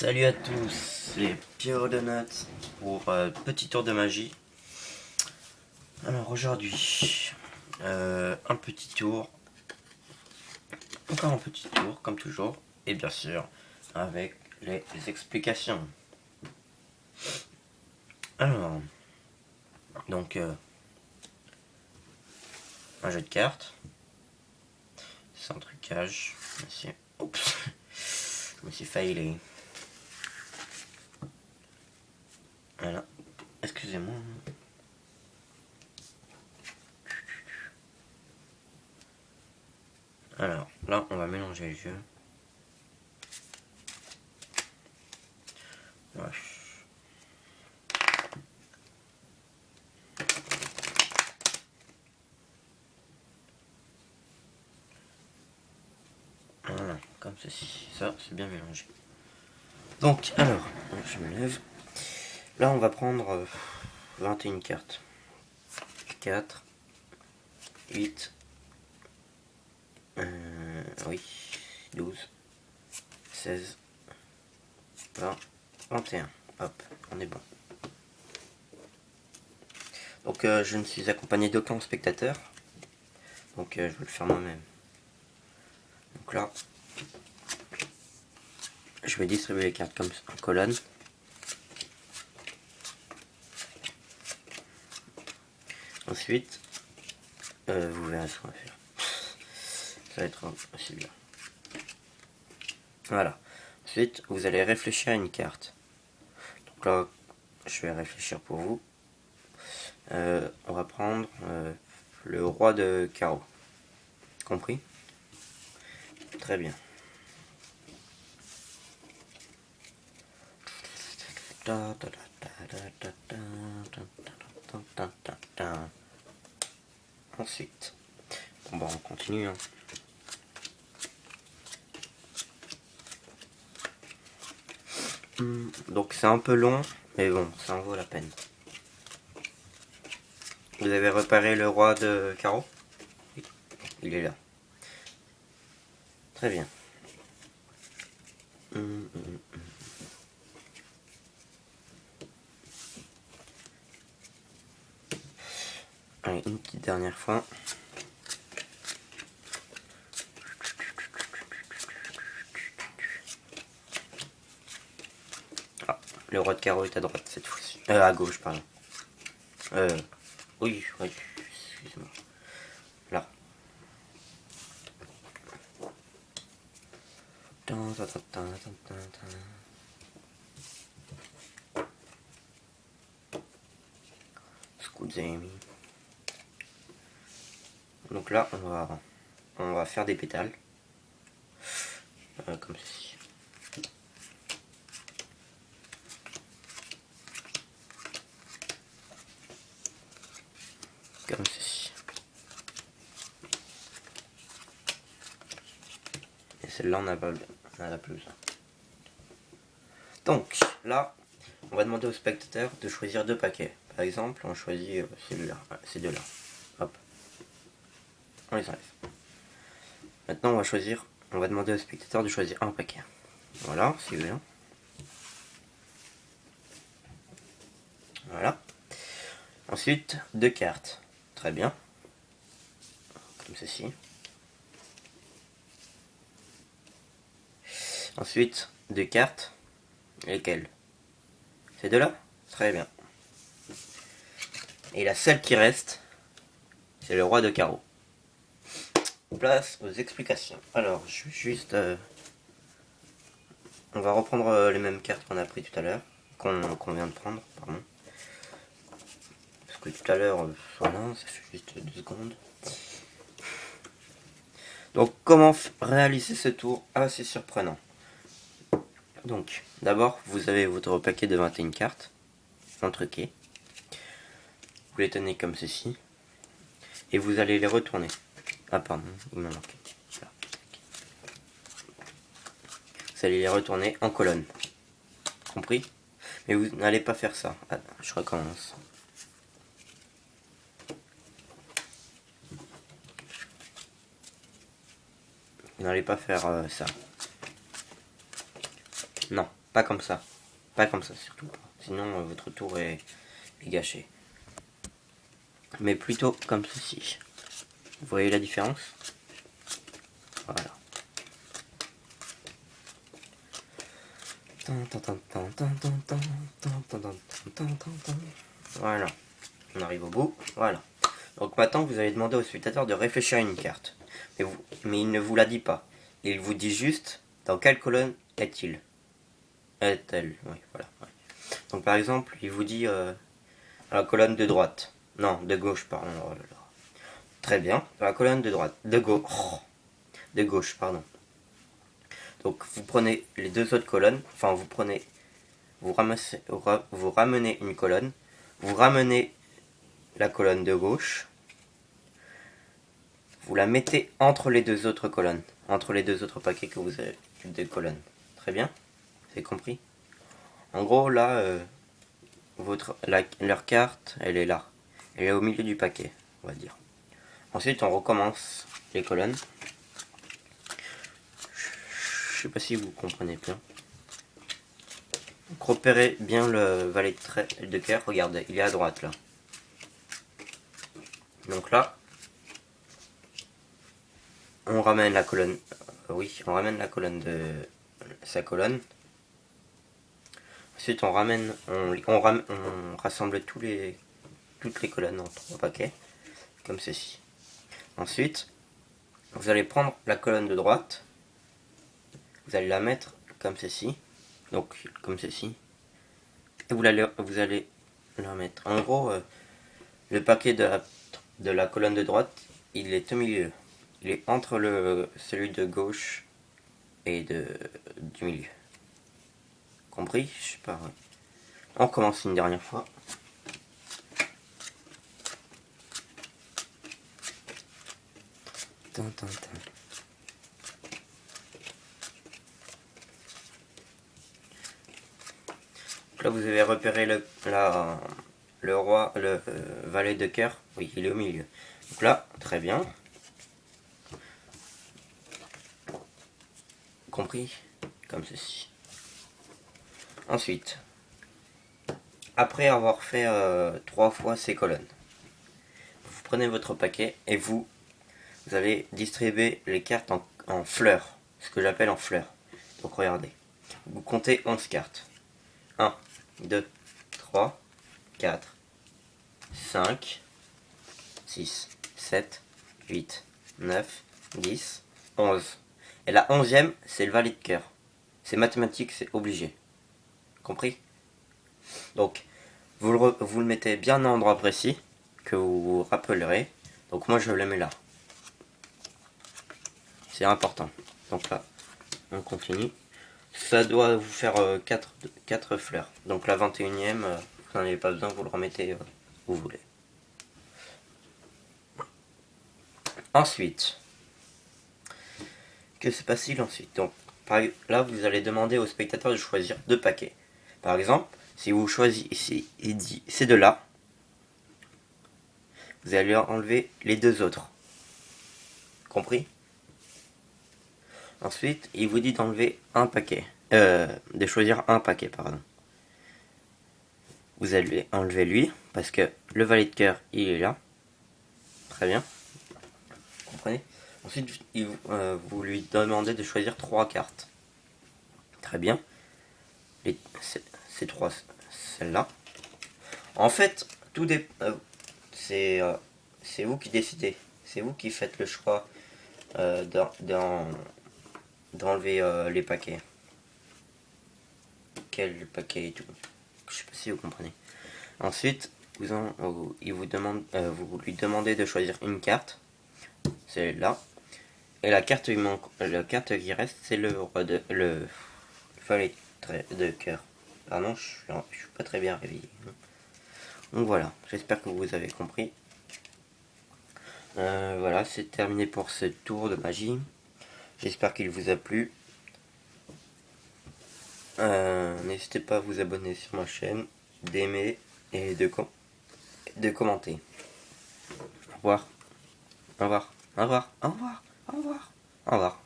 Salut à tous, c'est Pierre Donut pour euh, petit tour de magie. Alors aujourd'hui, euh, un petit tour, encore un petit tour comme toujours, et bien sûr avec les explications. Alors, donc euh, un jeu de cartes, sans trucage, oups, je me suis failé. Voilà. Excusez-moi. Alors, là, on va mélanger les jeux. Voilà. Voilà, comme ceci. Ça, c'est bien mélangé. Donc, alors, je me lève. Là, on va prendre 21 euh, cartes. 4, 8, euh, oui, 12, 16, 20, 21. Hop, on est bon. Donc, euh, je ne suis accompagné d'aucun spectateur. Donc, je vais le faire moi-même. Donc là, je vais distribuer les cartes comme en colonne. Ensuite, euh, vous verrez ce qu'on va faire. Ça va être assez bien. Voilà. Ensuite, vous allez réfléchir à une carte. Donc là, je vais réfléchir pour vous. Euh, on va prendre euh, le roi de carreau. Compris Très bien. Ensuite, bon on continue. Hein. Hmm, donc c'est un peu long, mais bon, ça en vaut la peine. Vous avez repéré le roi de carreau Il est là. Très bien. Hmm, hmm, Une petite dernière fois. Ah, le roi de carreau est à droite cette fois-ci. Euh, à gauche, pardon. Euh, oui, oui, excuse-moi. Là. Scusami. Donc là, on va, on va faire des pétales. Euh, comme ceci. Comme ceci. Et celle-là, on n'a pas, on plus Donc, là, on va demander au spectateur de choisir deux paquets. Par exemple, on choisit euh, celui-là, ces deux-là. On les enlève. Maintenant, on va choisir, on va demander au spectateur de choisir un paquet. Voilà, c'est bien. Voilà. Ensuite, deux cartes. Très bien. Comme ceci. Ensuite, deux cartes. Lesquelles? Ces deux-là? Très bien. Et la seule qui reste, c'est le roi de carreau place aux explications. Alors, je vais juste... Euh, on va reprendre euh, les mêmes cartes qu'on a pris tout à l'heure, qu'on vient de prendre, pardon. Parce que tout à l'heure, euh, voilà, ça fait juste deux secondes. Donc, comment réaliser ce tour assez surprenant? Donc, d'abord, vous avez votre paquet de 21 cartes, truqué. Vous les tenez comme ceci, et vous allez les retourner. Ah pardon, il m'a manqué. Vous allez les retourner en colonne. Compris? Mais vous n'allez pas faire ça. Ah, je recommence. Vous n'allez pas faire euh, ça. Non, Pas comme ça. Pas comme ça, surtout. Sinon, euh, votre tour est, gâché. Mais plutôt comme ceci. Vous voyez la différence Voilà. Voilà. On arrive au bout. Voilà. Donc maintenant, vous allez demander au spectateur de réfléchir à une carte. Mais, il ne vous la dit pas. Il vous dit juste dans quelle colonne est-il Est-elle Oui, voilà. Donc par exemple, il vous dit euh, à la colonne de droite. Non, de gauche, pardon. Oh Très bien. La colonne de droite. De gauche. Oh, de gauche, pardon. Donc vous prenez les deux autres colonnes. Enfin, vous prenez... Vous, ramassez, vous ramenez une colonne. Vous ramenez la colonne de gauche. Vous la mettez entre les deux autres colonnes. Entre les deux autres paquets que vous avez. Des colonnes. Très bien? C'est compris? En gros, là, euh, votre, leur carte, elle est là. Elle est au milieu du paquet, on va dire. Ensuite, on recommence les colonnes. Je sais pas si vous comprenez bien. Donc, repérez bien le valet de, de cœur. Regardez, il est à droite là. Donc là, on ramène la colonne. Euh, oui, on ramène la colonne de sa colonne. Ensuite, on ramène, on, on rassemble tous les, toutes les colonnes en trois paquets, comme ceci. Ensuite, vous allez prendre la colonne de droite, vous allez la mettre comme ceci, donc comme ceci, et vous allez, vous allez la mettre. En gros, euh, le paquet de la, colonne de droite, il est au milieu. Il est entre le, celui de gauche et de, du milieu. Compris? Je sais pas. On commence une dernière fois. Là, vous avez repéré le, le roi, le euh, valet de cœur. Oui, il est au milieu. Donc là, très bien. Compris Comme ceci. Ensuite, après avoir fait euh, trois fois ces colonnes, vous prenez votre paquet et vous vous allez distribuer les cartes en, fleurs, ce que j'appelle en fleurs. Donc regardez, vous comptez 11 cartes. 1, 2, 3, 4, 5, 6, 7, 8, 9, 10, 11. Et la onzième, c'est le valet de cœur. C'est mathématique, c'est obligé. Compris? Donc, vous le, vous le mettez bien à un endroit précis, que vous vous rappellerez. Donc moi, je le mets là. C'est important. Donc là, on continue. Ça doit vous faire 4, euh, 4 fleurs. Donc la 21ème, euh, vous n'en avez pas besoin, vous le remettez euh, où vous voulez. Ensuite, que se passe-t-il ensuite? Donc là, vous allez demander au spectateur de choisir deux paquets. Par exemple, si vous choisissez et dit ces deux-là, vous allez enlever les deux autres. Compris? Ensuite, il vous dit d'enlever un paquet. Euh, de choisir un paquet, pardon. Vous allez enlever lui, parce que le valet de cœur, il est là. Très bien. Vous comprenez? Ensuite, euh, vous lui demandez de choisir trois cartes. Très bien. ces trois, celles-là. En fait, tout des, euh, c'est c'est vous qui décidez. C'est vous qui faites le choix dans, dans d'enlever euh, les paquets. Quel paquet et tout. Je sais pas si vous comprenez. Ensuite, vous en, demande, euh, vous lui demandez de choisir une carte. C'est là. Et la carte, la carte qui reste, c'est le roi de le valet de cœur. Ah non, je suis, je suis pas très bien réveillé. Donc voilà, j'espère que vous avez compris. Euh, voilà, c'est terminé pour ce tour de magie. J'espère qu'il vous a plu. Euh, n'hésitez pas à vous abonner sur ma chaîne, d'aimer et de, de commenter. Au revoir. Au revoir. Au revoir. Au revoir. Au revoir. Au revoir.